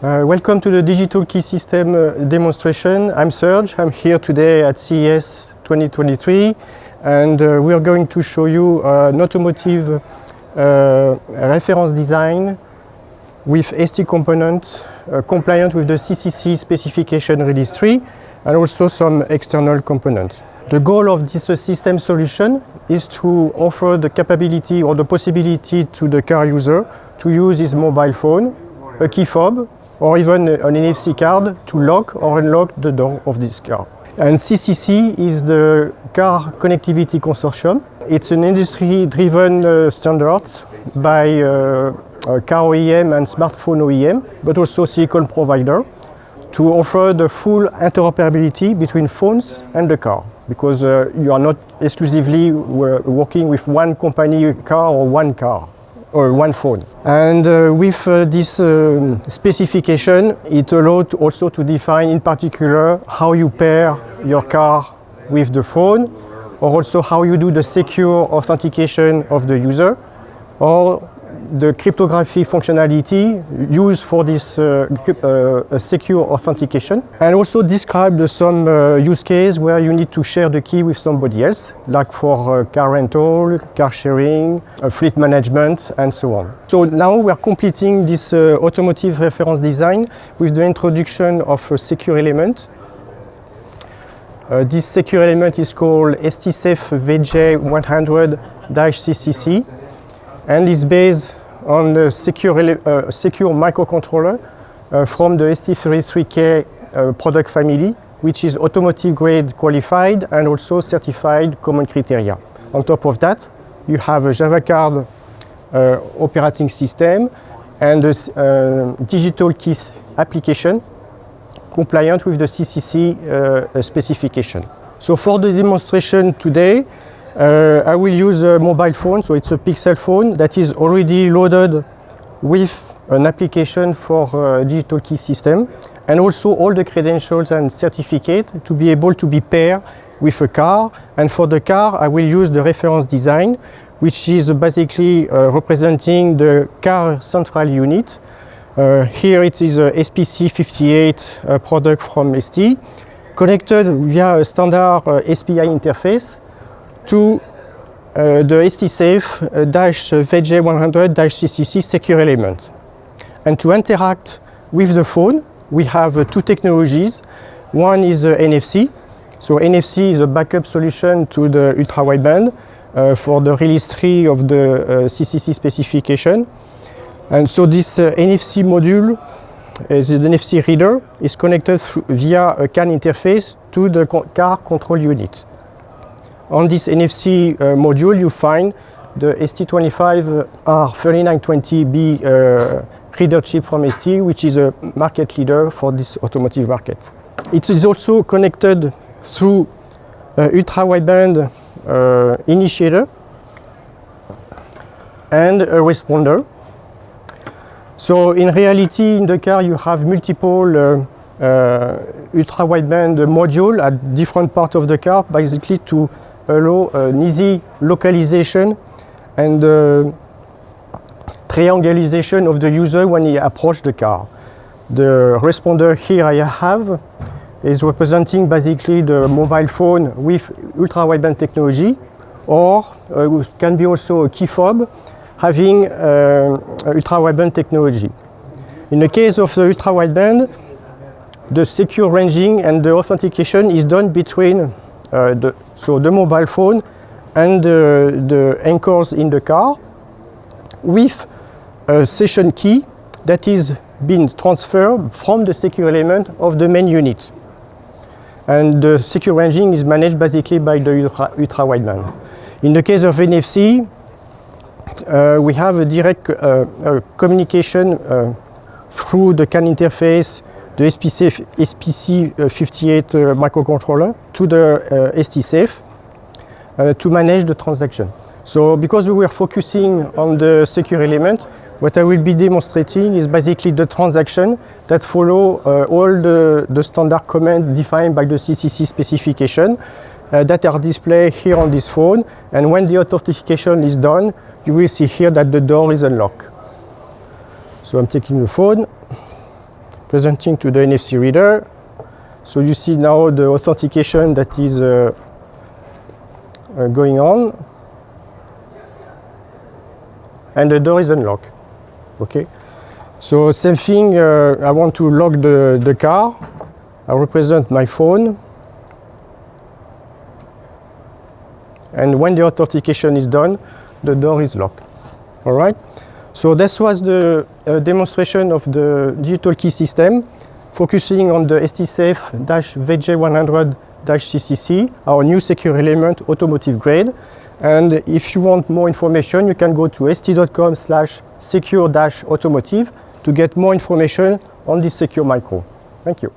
Uh, welcome to the Digital Key System uh, demonstration. I'm Serge. I'm here today at CES 2023 and uh, we are going to show you an automotive uh, reference design with ST components uh, compliant with the CCC specification release 3 and also some external components. The goal of this uh, system solution is to offer the capability or the possibility to the car user to use his mobile phone, a key fob or even an NFC card to lock or unlock the door of this car. And CCC is the Car Connectivity Consortium. It's an industry-driven uh, standard by uh, car OEM and smartphone OEM, but also silicon provider to offer the full interoperability between phones and the car because uh, you are not exclusively working with one company car or one car or one phone. And uh, with uh, this uh, specification, it allowed also to define in particular how you pair your car with the phone, or also how you do the secure authentication of the user, or the cryptography functionality used for this uh, uh, secure authentication and also describe some uh, use case where you need to share the key with somebody else like for uh, car rental, car sharing, uh, fleet management and so on. So now we are completing this uh, automotive reference design with the introduction of a secure element this secure element is called STSAFE VJ100-CCC and is based on the secure, uh, secure microcontroller uh, from the ST33K uh, product family, which is automotive grade qualified and also certified common criteria. On top of that, you have a Java card uh, operating system and a uh, digital keys application compliant with the CCC uh, specification. So for the demonstration today, uh, I will use a mobile phone, so it's a Pixel phone that is already loaded with an application for a digital key system and also all the credentials and certificate to be able to be paired with a car. And for the car, I will use the reference design, which is basically uh, representing the car central unit. Uh, here it is a SPC58 uh, product from ST, connected via a standard uh, SPI interface to uh, the STSAFE-VJ100-CCC secure element. And to interact with the phone, we have uh, two technologies. One is uh, NFC. So NFC is a backup solution to the ultra-wideband uh, for the release 3 of the CCC uh, specification. And so this uh, NFC module is an NFC reader is connected via a CAN interface to the car control unit. On this NFC uh, module, you find the ST25R3920B uh, reader chip from ST, which is a market leader for this automotive market. It is also connected through uh, ultra-wideband uh, initiator and a responder. So in reality, in the car, you have multiple uh, uh, ultra-wideband module at different parts of the car, basically to allow an easy localization and uh, triangulation of the user when he approaches the car. The responder here I have is representing basically the mobile phone with ultra-wideband technology or uh, can be also a key fob having uh, ultra-wideband technology. In the case of the ultra-wideband, the secure ranging and the authentication is done between uh, the, so the mobile phone and uh, the anchors in the car with a session key that is being transferred from the secure element of the main unit. And the secure ranging is managed basically by the ultra, ultra wideband. In the case of NFC, uh, we have a direct uh, communication uh, through the CAN interface the SPC, SPC58 uh, microcontroller to the uh, STSAFE to manage the transaction. So because we were focusing on the secure element, what I will be demonstrating is basically the transaction that follow uh, all the, the standard commands defined by the CCC specification uh, that are displayed here on this phone. And when the authentication is done, you will see here that the door is unlocked. So I'm taking the phone, presenting to the NFC reader. So you see now the authentication that is uh, uh, going on. And the door is unlocked. Okay. So same thing, uh, I want to lock the, the car. I represent my phone. And when the authentication is done, the door is locked. All right? So this was the uh, demonstration of the digital key system, focusing on the STSAFE-VJ100-CCC, our new secure element automotive grade. And if you want more information, you can go to st.com slash secure-automotive to get more information on this secure micro. Thank you.